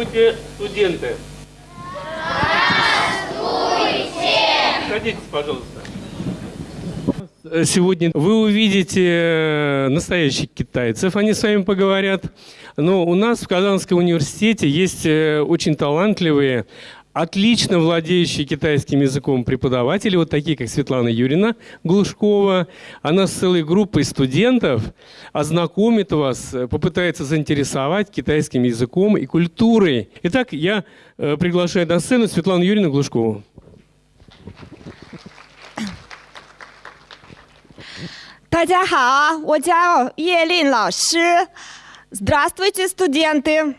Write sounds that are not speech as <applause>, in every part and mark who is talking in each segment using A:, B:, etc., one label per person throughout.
A: Здравствуйте, студенты! Здравствуйте! Садитесь, пожалуйста. Сегодня вы увидите э, настоящих китайцев, они с вами поговорят. Но у нас в Казанском университете есть э, очень талантливые отлично владеющие китайским языком преподаватели, вот такие, как Светлана Юрина Глушкова. Она с целой группой студентов ознакомит вас, э, попытается заинтересовать китайским языком и культурой. Итак, я э, приглашаю на сцену Светлану Юрину Глушкову. <clears throat>
B: Здравствуйте, студенты!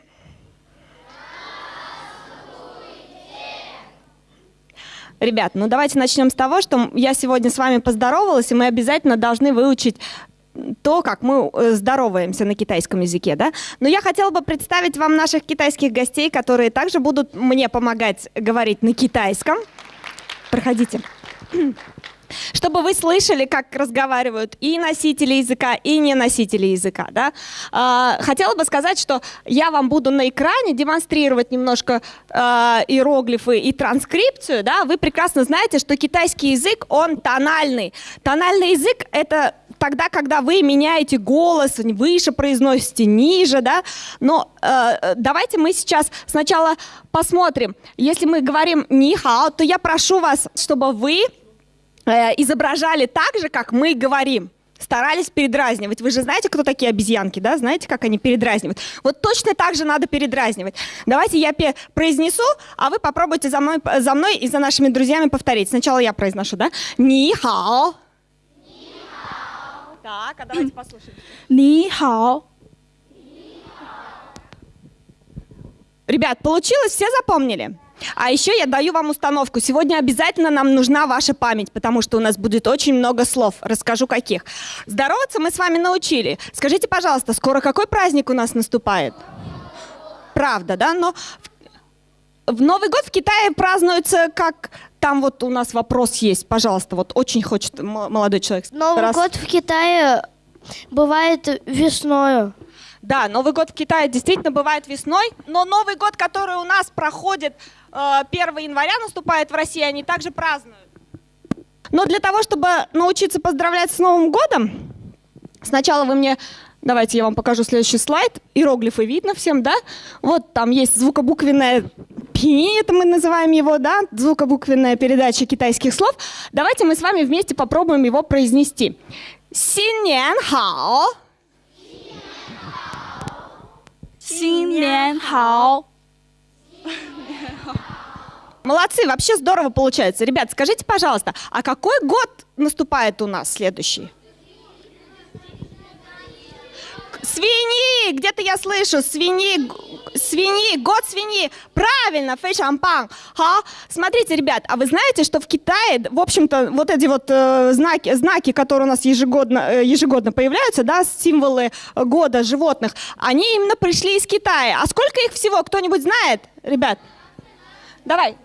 B: Ребят, ну давайте начнем с того, что я сегодня с вами поздоровалась, и мы обязательно должны выучить то, как мы э, здороваемся на китайском языке, да? Но я хотела бы представить вам наших китайских гостей, которые также будут мне помогать говорить на китайском. Проходите чтобы вы слышали, как разговаривают и носители языка, и не носители языка. Да? А, хотела бы сказать, что я вам буду на экране демонстрировать немножко а, иероглифы и транскрипцию. Да? Вы прекрасно знаете, что китайский язык, он тональный. Тональный язык — это тогда, когда вы меняете голос, выше произносите, ниже, да, но э, давайте мы сейчас сначала посмотрим. Если мы говорим «нихао», то я прошу вас, чтобы вы изображали так же, как мы говорим. Старались передразнивать. Вы же знаете, кто такие обезьянки, да? Знаете, как они передразнивают? Вот точно так же надо передразнивать. Давайте я произнесу, а вы попробуйте за мной, за мной и за нашими друзьями повторить. Сначала я произношу, да? Ни хао. Так, а давайте послушаем.
C: Ни хао.
B: Ребят, получилось? Все запомнили? А еще я даю вам установку. Сегодня обязательно нам нужна ваша память, потому что у нас будет очень много слов. Расскажу, каких. Здороваться мы с вами научили. Скажите, пожалуйста, скоро какой праздник у нас наступает? Правда, да? Но в Новый год в Китае празднуется как... Там вот у нас вопрос есть, пожалуйста, вот очень хочет молодой человек.
C: Новый Раз... год в Китае бывает весною.
B: Да, Новый год в Китае действительно бывает весной, но Новый год, который у нас проходит 1 э, января наступает в России, они также празднуют. Но для того, чтобы научиться поздравлять с Новым годом, сначала вы мне... Давайте я вам покажу следующий слайд. Иероглифы видно всем, да? Вот там есть звукобуквенная пи, это мы называем его, да? Звукобуквенная передача китайских слов. Давайте мы с вами вместе попробуем его произнести. Синьян хао.
C: Синьян хао. <laughs>
B: Молодцы, вообще здорово получается. Ребят, скажите, пожалуйста, а какой год наступает у нас следующий? Свиньи! Где-то я слышу. Свиньи, свиньи, год свиньи. Правильно, фэй шампан. Ха. Смотрите, ребят, а вы знаете, что в Китае, в общем-то, вот эти вот э, знаки, знаки, которые у нас ежегодно, э, ежегодно появляются, да, символы года животных, они именно пришли из Китая. А сколько их всего, кто-нибудь знает, ребят? Давай,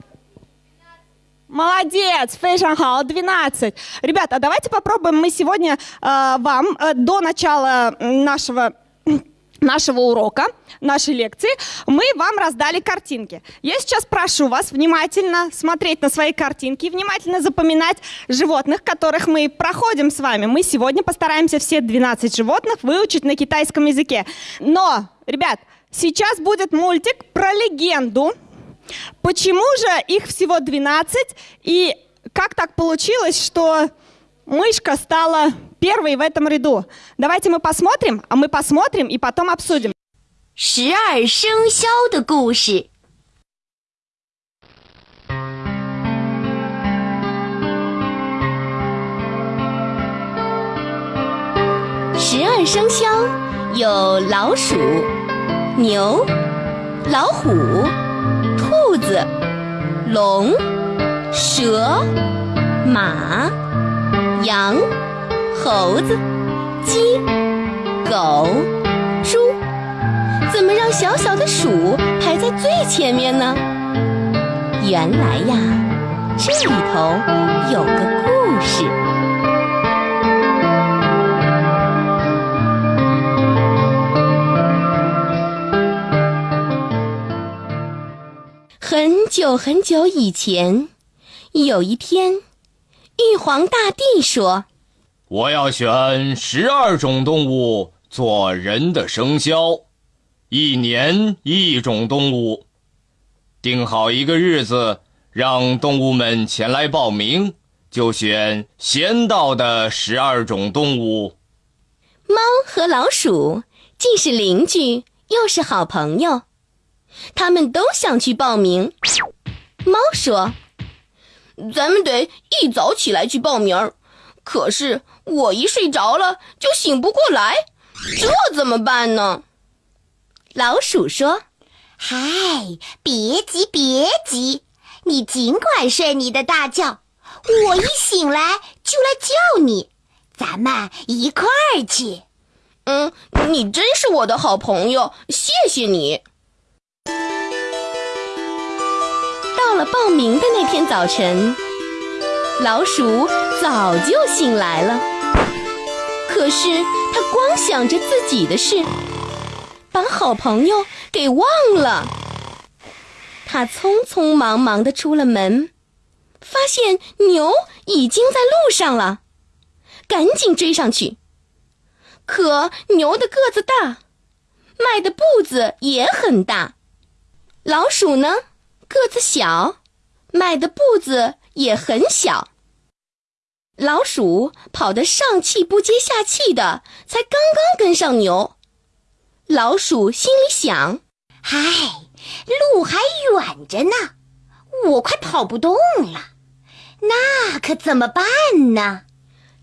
B: Молодец, фэйшанхао, 12. Ребята, давайте попробуем мы сегодня э, вам э, до начала нашего <clears throat> нашего урока, нашей лекции, мы вам раздали картинки. Я сейчас прошу вас внимательно смотреть на свои картинки, внимательно запоминать животных, которых мы проходим с вами. Мы сегодня постараемся все 12 животных выучить на китайском языке. Но, ребят, сейчас будет мультик про легенду, Почему же их всего 12? И как так получилось, что мышка стала первой в этом ряду? Давайте мы посмотрим, а мы посмотрим и потом обсудим.
D: 十二生肖的故事。十二生肖有老鼠、牛、老虎。 子、龙、蛇、马、羊、猴子、鸡、狗、猪，怎么让小小的鼠排在最前面呢？原来呀，这里头有个故事。很久很久以前，有一天，玉皇大帝说：“
E: 我要选十二种动物做人的生肖，一年一种动物。定好一个日子，让动物们前来报名，就选先到的十二种动物。”
D: 猫和老鼠既是邻居，又是好朋友。他们都想去报名。猫说：“
F: 咱们得一早起来去报名，可是我一睡着了就醒不过来，这怎么办呢？”
D: 老鼠说：“
G: 嗨，别急别急，你尽管睡你的大觉，我一醒来就来叫你，咱们一块儿去。”
F: 嗯，你真是我的好朋友，谢谢你。
D: 到了报名的那天早晨，老鼠早就醒来了。可是他光想着自己的事，把好朋友给忘了。他匆匆忙忙的出了门，发现牛已经在路上了，赶紧追上去。可牛的个子大，迈的步子也很大。老鼠呢，个子小，迈的步子也很小。老鼠跑得上气不接下气的，才刚刚跟上牛。老鼠心里想：“
G: 嗨，路还远着呢，我快跑不动了，那可怎么办呢？”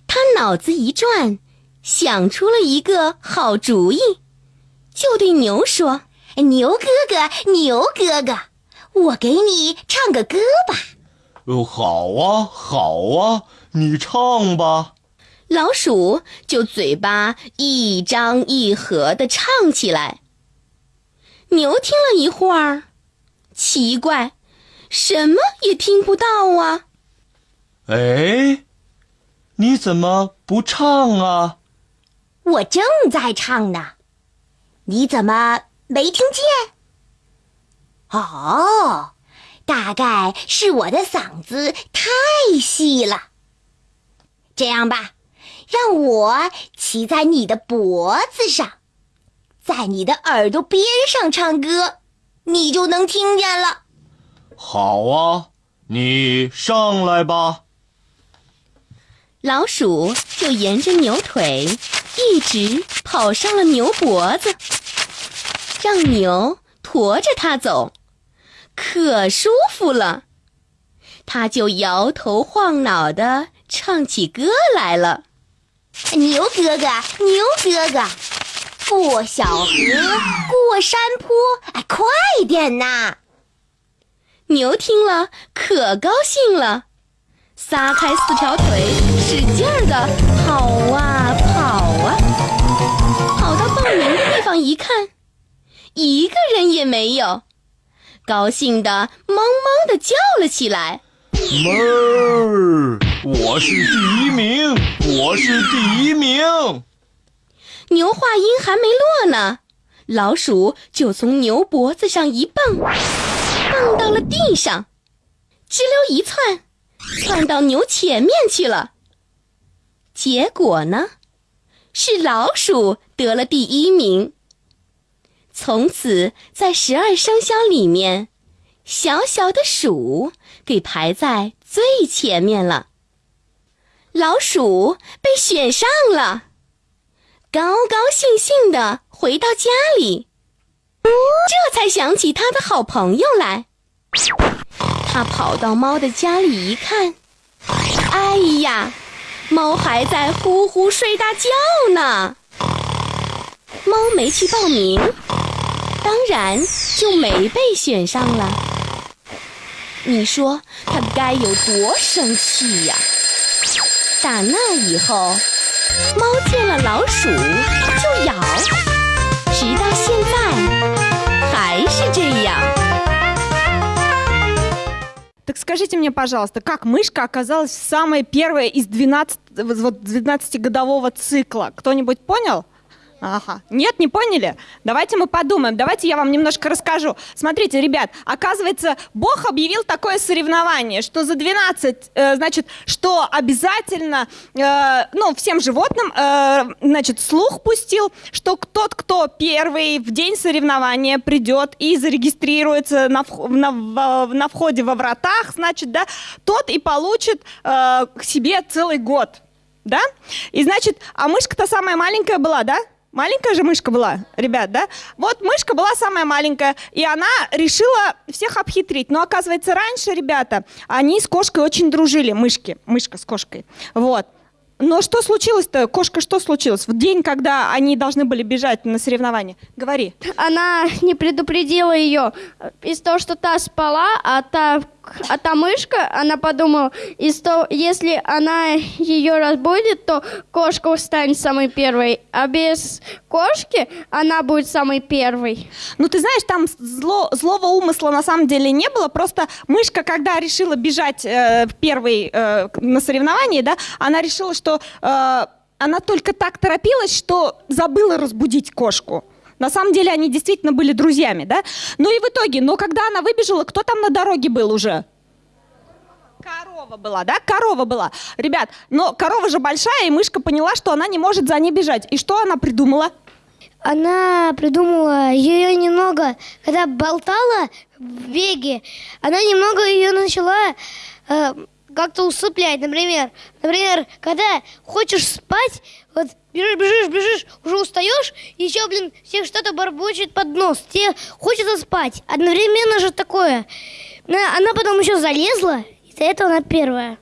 D: 他脑子一转，想出了一个好主意，就对牛说。
G: 牛哥哥，牛哥哥，我给你唱个歌吧。
E: 哦，好啊，好啊，你唱吧。
D: 老鼠就嘴巴一张一合的唱起来。牛听了一会儿，奇怪，什么也听不到啊。
E: 哎，你怎么不唱啊？
G: 我正在唱呢，你怎么？没听见？哦，大概是我的嗓子太细了。这样吧，让我骑在你的脖子上，在你的耳朵边上唱歌，你就能听见了。
E: 好啊，你上来吧。
D: 老鼠就沿着牛腿一直跑上了牛脖子。让牛驮着它走，可舒服了。它就摇头晃脑的唱起歌来了：“
G: 牛哥哥，牛哥哥，过小河，过山坡，哎，快点呐！”
D: 牛听了可高兴了，撒开四条腿，使劲儿的跑啊跑啊，跑到报名的地方一看。一个人也没有，高兴的汪汪的叫了起来：“
E: 哞儿，我是第一名，我是第一名！”
D: 牛话音还没落呢，老鼠就从牛脖子上一蹦，蹦到了地上，吱溜一窜，窜到牛前面去了。结果呢，是老鼠得了第一名。从此，在十二生肖里面，小小的鼠给排在最前面了。老鼠被选上了，高高兴兴的回到家里，这才想起他的好朋友来。他跑到猫的家里一看，哎呀，猫还在呼呼睡大觉呢。猫没去报名。当然就没被选上了。你说他该有多生气呀？打那以后，猫见了老鼠就咬，直到现在还是这样。
B: Так скажите мне, пожалуйста, как мышка оказалась самой первой из 12, вот, 12-годового цикла? Кто-нибудь понял? Ага. Нет, не поняли? Давайте мы подумаем. Давайте я вам немножко расскажу. Смотрите, ребят, оказывается, Бог объявил такое соревнование, что за 12, э, значит, что обязательно, э, ну, всем животным, э, значит, слух пустил, что тот, кто первый в день соревнования придет и зарегистрируется на, вх- на, в- на входе во вратах, значит, да, тот и получит э, к себе целый год. Да? И значит, а мышка-то самая маленькая была, да? Маленькая же мышка была, ребят, да? Вот мышка была самая маленькая, и она решила всех обхитрить. Но оказывается, раньше, ребята, они с кошкой очень дружили, мышки, мышка с кошкой. Вот. Но что случилось-то? Кошка, что случилось? В день, когда они должны были бежать на соревнования. Говори.
H: Она не предупредила ее из того, что та спала, а та, а мышка, она подумала, из того, если она ее разбудит, то кошка станет самой первой, а без кошки она будет самой первой.
B: Ну, ты знаешь, там зло, злого умысла на самом деле не было. Просто мышка, когда решила бежать э, первой э, на соревновании, да, она решила, что э, она только так торопилась, что забыла разбудить кошку. На самом деле они действительно были друзьями, да? Ну и в итоге, но когда она выбежала, кто там на дороге был уже? Корова была, да? Корова была. Ребят, но корова же большая, и мышка поняла, что она не может за ней бежать. И что она придумала?
C: Она придумала ее немного, когда болтала в беге, она немного ее начала э, как-то усыплять. Например, например, когда хочешь спать, вот бежишь, бежишь, бежишь, уже устаешь, и еще, блин, всех что-то барбочет под нос. Тебе хочется спать. Одновременно же такое. На- Она потом еще залезла, из-за этого она первая.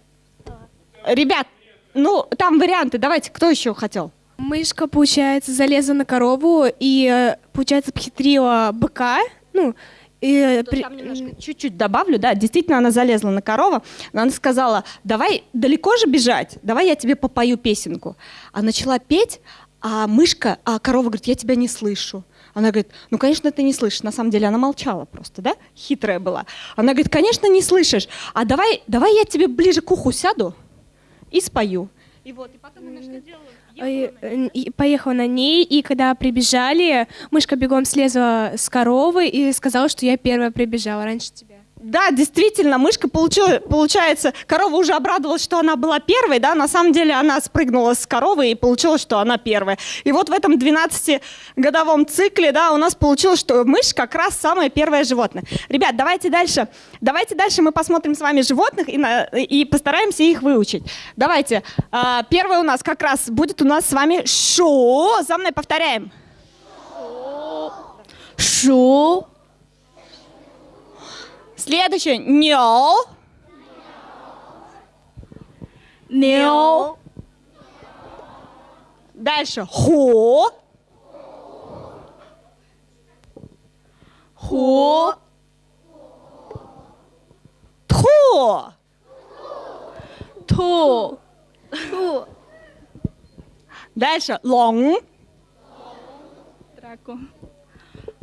B: Ребят, ну, там варианты. Давайте, кто еще хотел?
I: Мышка, получается, залезла на корову и, э, получается, обхитрила быка. Ну, и, э, при-
B: чуть-чуть добавлю, да, действительно она залезла на корову, но она сказала, давай далеко же бежать, давай я тебе попою песенку. А начала петь, а мышка, а корова говорит, я тебя не слышу. Она говорит, ну, конечно, ты не слышишь. На самом деле она молчала просто, да? Хитрая была. Она говорит, конечно, не слышишь. А давай, давай я тебе ближе к уху сяду и спою. И вот, и потом она что делала?
I: Поехала на ней, и когда прибежали, мышка бегом слезла с коровы и сказала, что я первая прибежала раньше тебя.
B: Да, действительно, мышка получила, получается, корова уже обрадовалась, что она была первой, да, на самом деле она спрыгнула с коровы и получилось, что она первая. И вот в этом 12-годовом цикле, да, у нас получилось, что мышь как раз самое первое животное. Ребят, давайте дальше, давайте дальше мы посмотрим с вами животных и, на- и постараемся их выучить. Давайте, а, первое у нас как раз будет у нас с вами шу, за мной повторяем. Шу. Следующее. Нё. Нё. Дальше. Ху. Ху. Тху. Ту. Ту. Дальше. Лонг.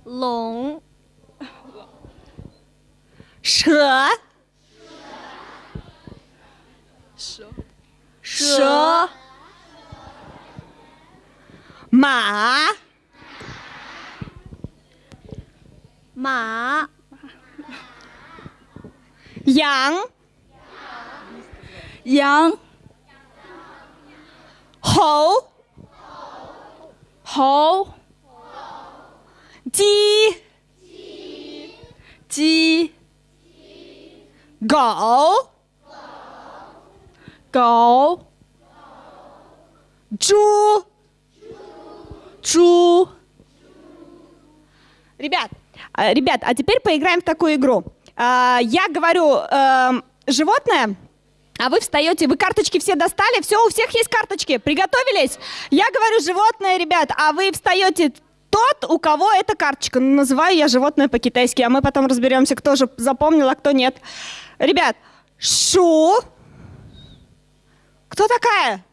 B: Лонг. 蛇，蛇，蛇马，马，羊，羊，猴，猴，鸡，鸡。狗，狗，猪，猪. Ребят, а, ребят, а теперь поиграем в такую игру. А, Я говорю эм, животное, а вы встаете, вы карточки все достали, все, у всех есть карточки, приготовились? Я говорю животное, ребят, а вы встаете тот, у кого эта карточка. Ну, Называю я животное по-китайски, а мы потом разберемся, кто же запомнил, а кто нет. Ребят, шу. Кто такая?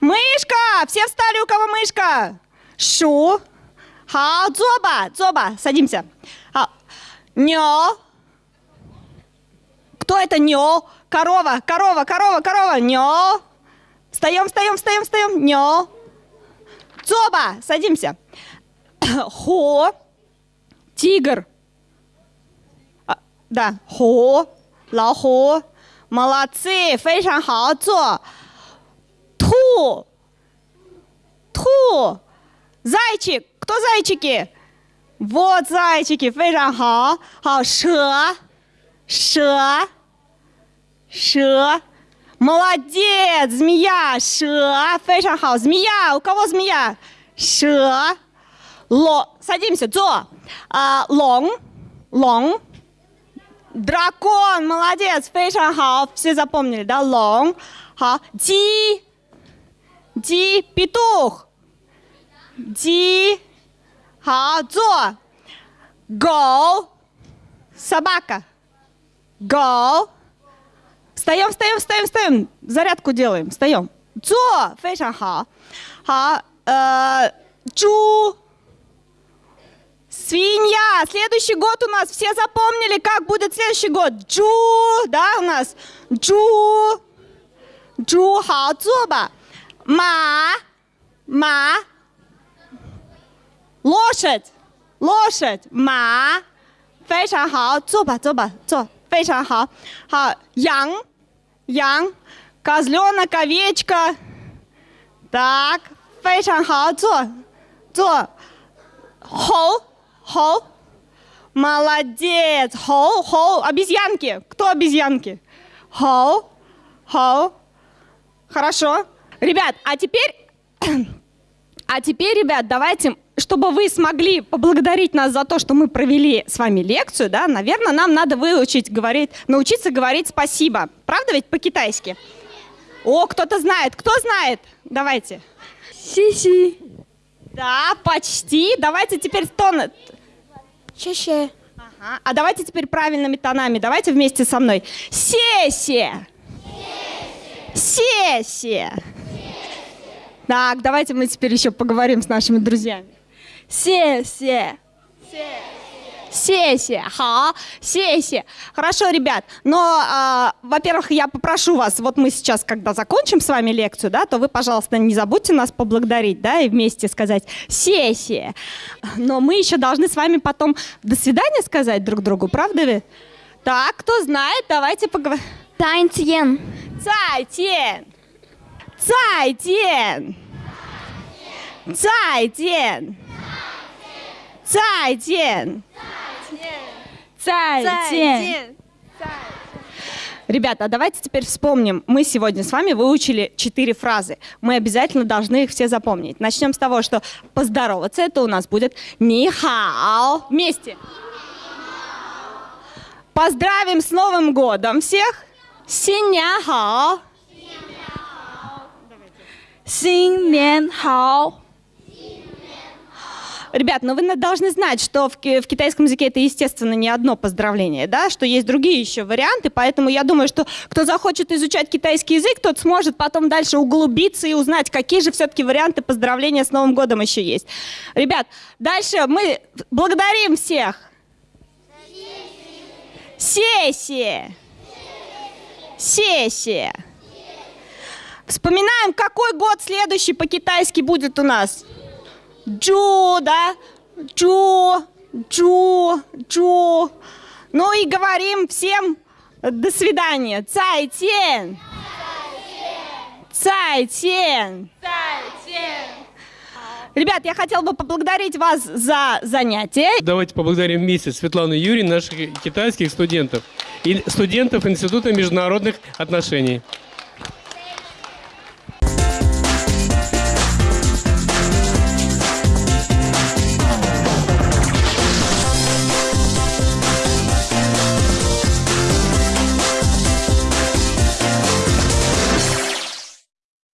B: Мышка! Все встали, у кого мышка? Шу. Хао, зоба, зоба, садимся. Хао. Нё. Кто это нё? Корова, корова, корова, корова. Нё. Встаем, встаем, встаем, встаем. Нё. Цоба, садимся. Хо, <coughs> тигр. А, да, хо, лао хо. Молодцы, 非常好，坐。兔，兔，зайчик, кто зайчики? Вот зайчики, 非常好。好，蛇，蛇，蛇。Молодец, змея, 蛇，非常好。Змея, у кого змея? 蛇。 ло, садимся, зо, а, лонг, лонг, дракон, молодец, фэйшан хао, все запомнили, да, лонг, ха, ди, ди, петух, ди, ха, зо, гоу, собака, гоу, встаем, встаем, встаем, встаем, зарядку делаем, встаем, дзо, фэйшан хао, ха, э, чу. ，свинья. Следующий год у нас все запомнили, как будет следующий год. Джу, да, у нас. Джу, джу, 好，坐吧。马，马，лошадь, лошадь, 马，非常好，坐吧，坐吧，坐，非常好。好，羊，羊，козленок, овечка. Так, 非常好，坐，坐。猴， 猴, молодец, хо, хо, обезьянки. Кто обезьянки? Хо, хо. Хорошо. Ребят, а теперь, <clears throat> а теперь, ребят, давайте, чтобы вы смогли поблагодарить нас за то, что мы провели с вами лекцию, да, наверное, нам надо выучить говорить, научиться говорить спасибо. Правда ведь по-китайски? О, кто-то знает. Кто знает? Давайте.
H: Си-си.
B: Да, почти. Давайте теперь тон.
H: Чаще.
B: Ага. А давайте теперь правильными тонами. Давайте вместе со мной. Сессия. Сессия. Так, давайте мы теперь еще поговорим с нашими друзьями. Сессия. Сессия. Сессия, ха, сессия. Хорошо, ребят, но, э, во-первых, я попрошу вас, вот мы сейчас, когда закончим с вами лекцию, да, то вы, пожалуйста, не забудьте нас поблагодарить, да, и вместе сказать сессия. Но мы еще должны с вами потом до свидания сказать друг другу, правда ведь? Так, кто знает, давайте поговорим.
H: Цай Тянь,
B: Цай Тянь, Цай Цайтен. Цайтен. Цайтен. Цайтен. Цайтен. 再见，再见，再见。Ребята, а давайте теперь вспомним. Мы сегодня с вами выучили четыре фразы. Мы обязательно должны их все запомнить. Начнем с того, что поздороваться это у нас будет «Нихао». Вместе. Поздравим с Новым годом всех. Синяхао.
H: 新年好。
B: Ребят, ну вы должны знать, что в, в китайском языке это, естественно, не одно поздравление, да, что есть другие еще варианты, поэтому я думаю, что кто захочет изучать китайский язык, тот сможет потом дальше углубиться и узнать, какие же все-таки варианты поздравления с Новым годом еще есть. Ребят, дальше мы благодарим всех. Сессия. Сессия. Вспоминаем, какой год следующий по-китайски будет у нас. Джу, да? Джу, Джу, Джу. Ну и говорим всем до свидания. Цайтен. Цайтен. Ребят, я хотела бы поблагодарить вас за занятие.
A: Давайте поблагодарим вместе Светлану Юрий, наших китайских студентов и студентов Института международных отношений.